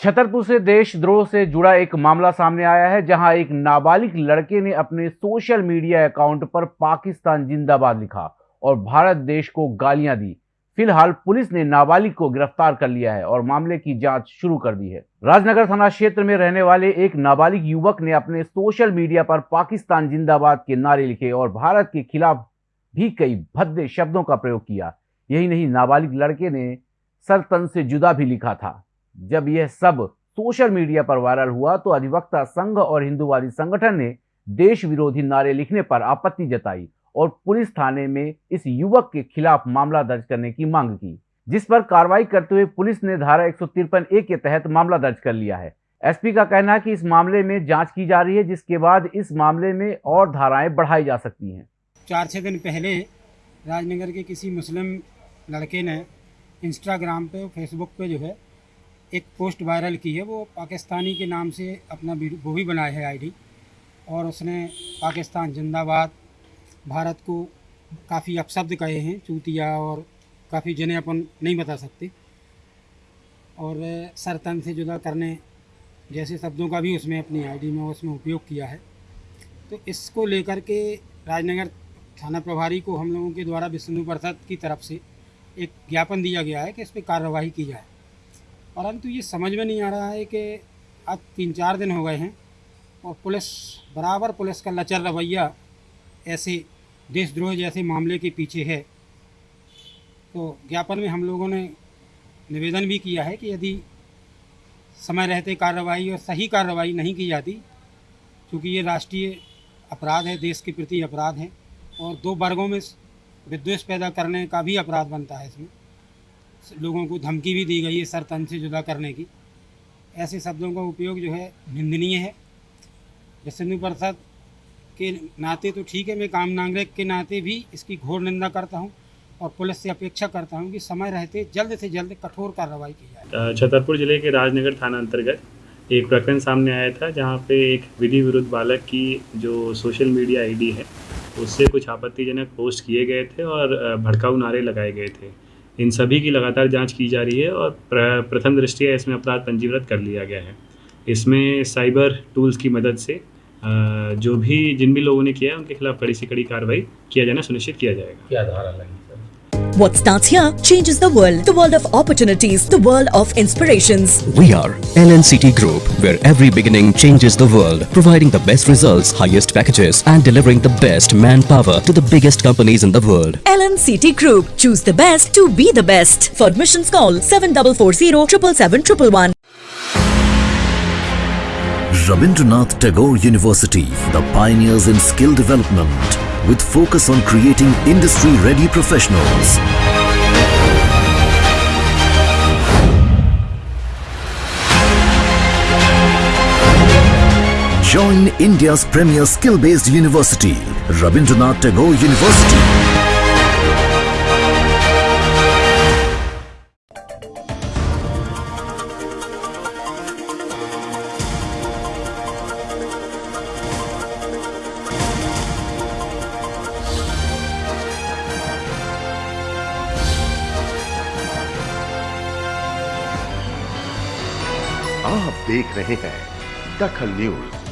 छतरपुर से देशद्रोह से जुड़ा एक मामला सामने आया है, जहाँ एक नाबालिग लड़के ने अपने सोशल मीडिया अकाउंट पर पाकिस्तान जिंदाबाद लिखा और भारत देश को गालियाँ दी। फ़िलहाल पुलिस ने नाबालिग को गिरफ़्तार कर लिया है और मामले की जाँच शुरू कर दी है। राजनगर थाना क्षेत्र में रहने वाले एक नाबालिग युवक ने अपने सोशल मीडिया पर पाकिस्तान जिंदाबाद के नारे लिखे और भारत के खिलाफ भी कई भद्दे शब्दों का प्रयोग किया। यही नहीं, नाबालिग लड़के ने सरतन से जुदा भी लिखा था। जब यह सब सोशल मीडिया पर वायरल हुआ तो अधिवक्ता संघ और हिंदूवादी संगठन ने देश विरोधी नारे लिखने पर आपत्ति जताई और पुलिस थाने में इस युवक के खिलाफ मामला दर्ज करने की मांग की, जिस पर कार्रवाई करते हुए पुलिस ने धारा एक सौ तिरपन ए के तहत मामला दर्ज कर लिया है। एसपी का कहना है कि इस मामले में जाँच की जा रही है, जिसके बाद इस मामले में और धाराएँ बढ़ाई जा सकती हैं। चार छः दिन पहले राजनगर के किसी मुस्लिम लड़के ने इंस्टाग्राम पे, फेसबुक पे जो है एक पोस्ट वायरल की है, वो पाकिस्तानी के नाम से अपना वो भी बनाया है आईडी और उसने पाकिस्तान जिंदाबाद, भारत को काफ़ी अपशब्द कहे हैं, चूतिया और काफ़ी जिन्हें अपन नहीं बता सकते। और सरतन से जुदा करने जैसे शब्दों का भी उसमें अपनी आईडी में उसमें उपयोग किया है। तो इसको लेकर के राजनगर थाना प्रभारी को हम लोगों के द्वारा विष्णु प्रसाद की तरफ़ से एक ज्ञापन दिया गया है कि इस पर कार्रवाई की जाए। परंतु ये समझ में नहीं आ रहा है कि आज तीन चार दिन हो गए हैं और पुलिस, बराबर पुलिस का लचर रवैया ऐसे देशद्रोह जैसे मामले के पीछे है। तो ज्ञापन में हम लोगों ने निवेदन भी किया है कि यदि समय रहते कार्रवाई और सही कार्रवाई नहीं की जाती, क्योंकि ये राष्ट्रीय अपराध है, देश के प्रति अपराध है, और दो वर्गों में विद्वेष पैदा करने का भी अपराध बनता है इसमें। लोगों को धमकी भी दी गई है सर तन से जुदा करने की। ऐसे शब्दों का उपयोग जो है निंदनीय है। जसंदू प्रसाद के नाते तो ठीक है, मैं काम नागरिक के नाते भी इसकी घोर निंदा करता हूँ और पुलिस से अपेक्षा करता हूँ कि समय रहते, जल्द से जल्द कठोर कार्रवाई की जाए। छतरपुर ज़िले के राजनगर थाना अंतर्गत एक प्रकरण सामने आया था, जहाँ पे एक विधि विरुद्ध बालक की जो सोशल मीडिया आईडी है, उससे कुछ आपत्तिजनक पोस्ट किए गए थे और भड़काऊ नारे लगाए गए थे। इन सभी की लगातार जाँच की जा रही है और प्रथम दृष्टिया इसमें अपराध पंजीकृत कर लिया गया है। इसमें साइबर टूल्स की मदद से जो भी जिन भी लोगों ने किया है, उनके खिलाफ कड़ी से कड़ी कार्रवाई किया जाना सुनिश्चित किया जाएगा। क्या धारा लगी What starts here changes the world. The world of opportunities. The world of inspirations. We are LNCT Group, where every beginning changes the world. Providing the best results, highest packages and delivering the best manpower to the biggest companies in the world. LNCT Group. Choose the best to be the best. For admissions call 7440 777 Rabindranath Tagore University, the pioneers in skill development with focus on creating industry-ready professionals. Join India's premier skill-based university, Rabindranath Tagore University. आप देख रहे हैं दखल news.